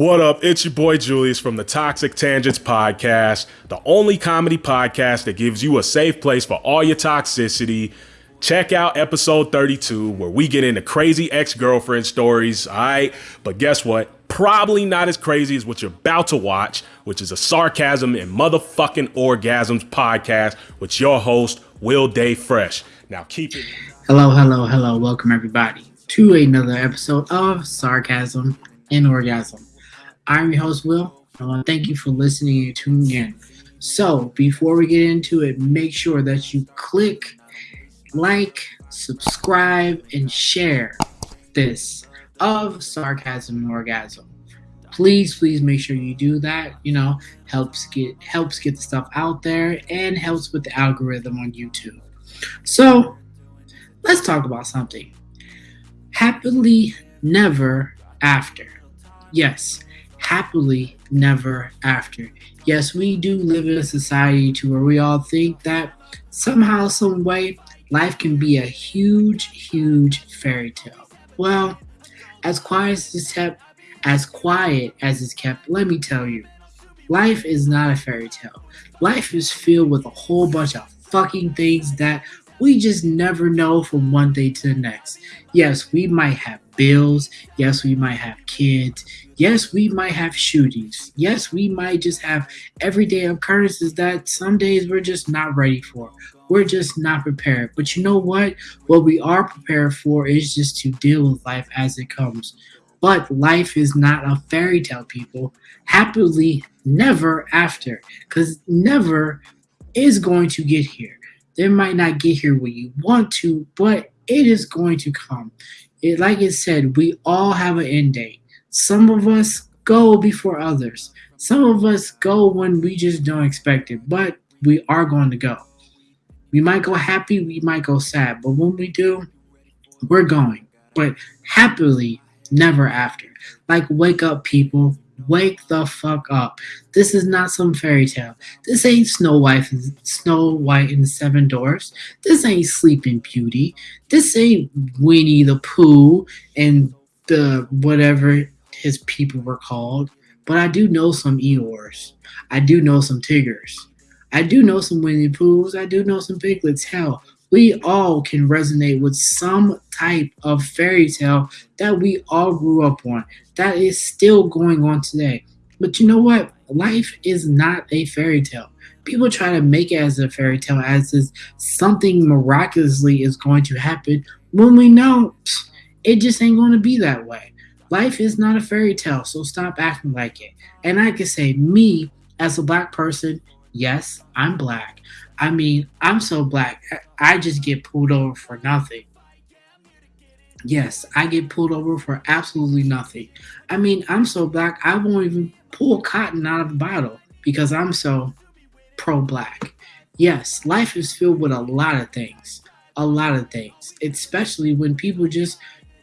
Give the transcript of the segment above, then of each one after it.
What up? It's your boy Julius from the Toxic Tangents Podcast, the only comedy podcast that gives you a safe place for all your toxicity. Check out episode 32, where we get into crazy ex girlfriend stories. All right. But guess what? Probably not as crazy as what you're about to watch, which is a sarcasm and motherfucking orgasms podcast with your host, Will Day Fresh. Now keep it. Hello, hello, hello. Welcome, everybody, to another episode of Sarcasm and Orgasm. I'm your host, Will. I want to thank you for listening and tuning in. So, before we get into it, make sure that you click like, subscribe, and share this of Sarcasm and Orgasm. Please, please make sure you do that. You know, helps get helps get the stuff out there and helps with the algorithm on YouTube. So, let's talk about something. Happily never after. Yes, happily never after. Yes, we do live in a society to where we all think that somehow, some way, life can be a huge, huge fairy tale. Well, as quiet as it's kept, as quiet as it's kept, let me tell you, life is not a fairy tale. Life is filled with a whole bunch of fucking things that we just never know from one day to the next. Yes, we might have bills. Yes, we might have kids. Yes, we might have shootings. Yes, we might just have everyday occurrences that some days we're just not ready for. We're just not prepared. But you know what? What we are prepared for is just to deal with life as it comes. But life is not a fairy tale, people. Happily, never after. Because never is going to get here. They might not get here when you want to, but it is going to come. It, like it said, we all have an end date. Some of us go before others. Some of us go when we just don't expect it, but we are going to go. We might go happy, we might go sad, but when we do, we're going. But happily, never after. Like, wake up, people. Wake the fuck up. This is not some fairy tale. This ain't Snow White, Snow White and the Seven Dwarfs. This ain't Sleeping Beauty. This ain't Winnie the Pooh and the whatever his people were called. But I do know some Eeyores. I do know some Tiggers. I do know some Winnie Poohs. I do know some Piglets. Hell, we all can resonate with some type of fairy tale that we all grew up on that is still going on today. But you know what? Life is not a fairy tale. People try to make it as a fairy tale as if something miraculously is going to happen when we know it just ain't going to be that way. Life is not a fairy tale, so stop acting like it. And I can say, me as a black person, yes, I'm black. I mean, I'm so black. I just get pulled over for nothing. Yes, I get pulled over for absolutely nothing. I mean, I'm so black, I won't even pull cotton out of a bottle because I'm so pro black. Yes, life is filled with a lot of things. A lot of things, especially when people just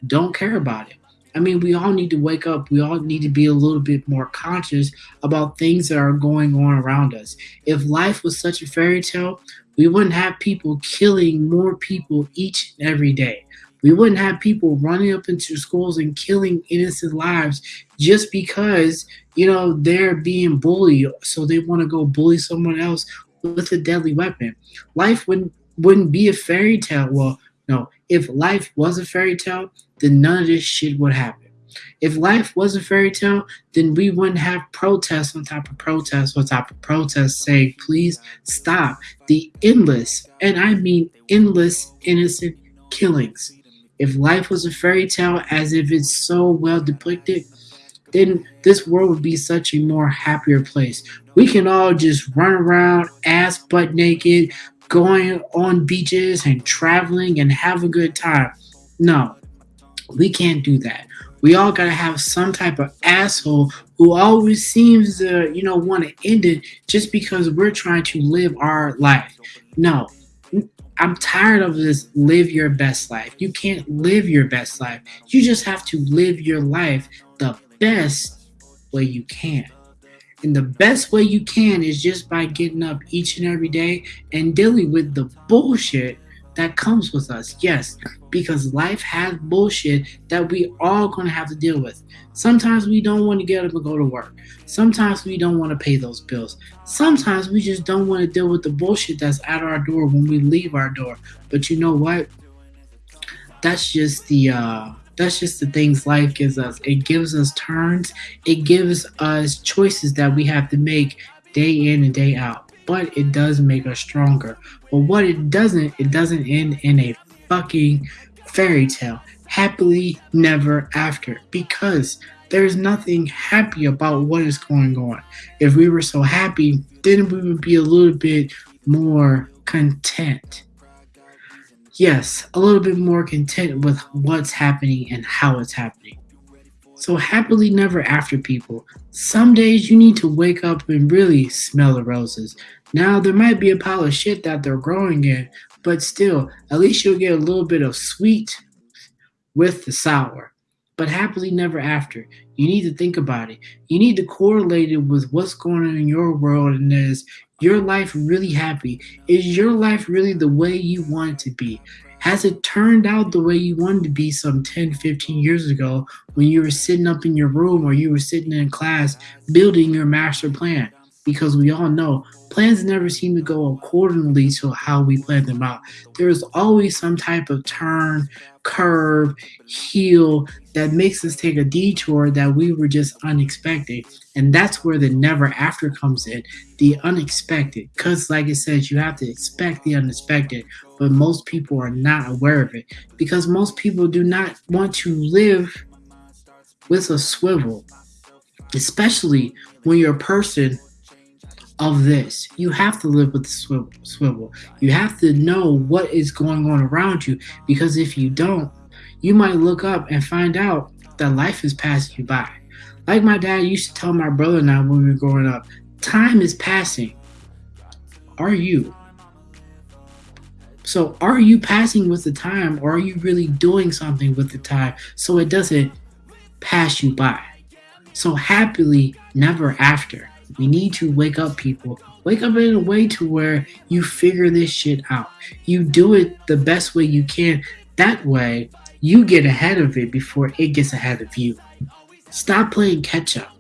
don't care about it. I mean, we all need to wake up. We all need to be a little bit more conscious about things that are going on around us. If life was such a fairy tale, we wouldn't have people killing more people each and every day. We wouldn't have people running up into schools and killing innocent lives just because, you know, they're being bullied. So they want to go bully someone else with a deadly weapon. Life wouldn't wouldn't be a fairy tale. Well, no, if life was a fairy tale, then none of this shit would happen. If life was a fairy tale, then we wouldn't have protests on top of protests on top of protests saying, please stop the endless, and I mean endless, innocent killings. If life was a fairy tale, as if it's so well depicted, then this world would be such a more happier place. We can all just run around ass butt naked, going on beaches and traveling and have a good time. No, we can't do that. We all gotta have some type of asshole who always seems to, you know, want to end it just because we're trying to live our life. No, I'm tired of this live your best life. You can't live your best life. You just have to live your life the best way you can. And the best way you can is just by getting up each and every day and dealing with the bullshit that comes with us. Yes, because life has bullshit that we all gonna have to deal with. Sometimes we don't want to get up and go to work. Sometimes we don't want to pay those bills. Sometimes we just don't want to deal with the bullshit that's at our door when we leave our door. But you know what? That's just the uh that's just the things life gives us. It gives us turns. It gives us choices that we have to make day in and day out. But it does make us stronger. But what it doesn't, it doesn't end in a fucking fairy tale. Happily never after. Because there's nothing happy about what is going on. If we were so happy, then we would be a little bit more content yes, a little bit more content with what's happening and how it's happening. So, happily never after, people. Some days you need to wake up and really smell the roses. Now, there might be a pile of shit that they're growing in, but still, at least you'll get a little bit of sweet with the sour. But happily never after. You need to think about it. You need to correlate it with what's going on in your world and is your life really happy? Is your life really the way you want it to be? Has it turned out the way you wanted to be some 10, 15 years ago when you were sitting up in your room or you were sitting in class building your master plan? Because we all know plans never seem to go accordingly to how we plan them out. There is always some type of turn, curve, heel that makes us take a detour that we were just unexpected. And that's where the never after comes in the unexpected. Because, like it says, you have to expect the unexpected, but most people are not aware of it because most people do not want to live with a swivel, especially when you're a person of this. You have to live with the swivel. You have to know what is going on around you because if you don't, you might look up and find out that life is passing you by. Like my dad used to tell my brother and I when we were growing up, time is passing. Are you? So, are you passing with the time or are you really doing something with the time so it doesn't pass you by? So, happily, never after. We need to wake up, people. Wake up in a way to where you figure this shit out. You do it the best way you can. That way, you get ahead of it before it gets ahead of you. Stop playing catch up.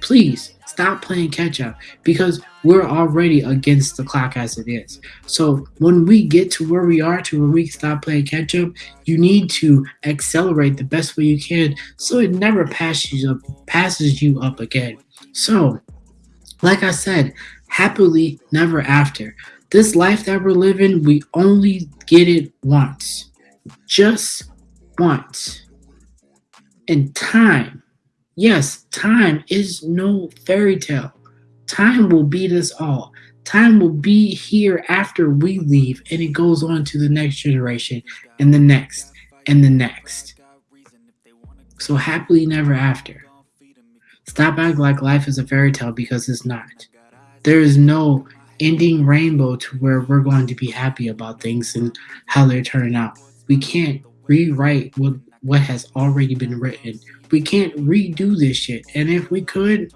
Please stop playing catch up because we're already against the clock as it is. So when we get to where we are to where we stop playing catch up, you need to accelerate the best way you can so it never passes you up passes you up again. So like I said, happily never after. This life that we're living, we only get it once. Just once. And time, yes, time is no fairy tale. Time will beat us all. Time will be here after we leave, and it goes on to the next generation, and the next, and the next. So, happily never after. Stop acting like life is a fairy tale because it's not. There is no ending rainbow to where we're going to be happy about things and how they're turning out. We can't rewrite what what has already been written. We can't redo this shit. And if we could,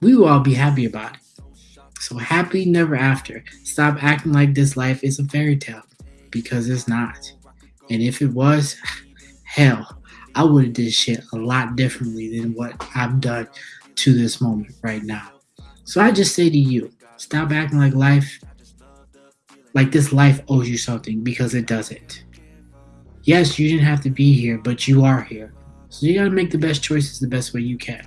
we will all be happy about it. So happy never after. Stop acting like this life is a fairy tale because it's not. And if it was, hell, I would have did shit a lot differently than what I've done to this moment right now. So I just say to you, stop acting like life, like this life owes you something because it doesn't. Yes, you didn't have to be here, but you are here. So you gotta make the best choices the best way you can.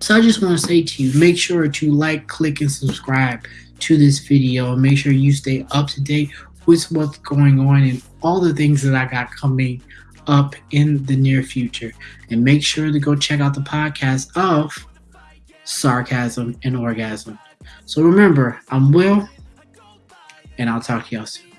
So I just want to say to you, make sure to like, click, and subscribe to this video. And make sure you stay up to date with what's going on and all the things that I got coming up in the near future. And make sure to go check out the podcast of Sarcasm and Orgasm. So remember, I'm Will, and I'll talk to y'all soon.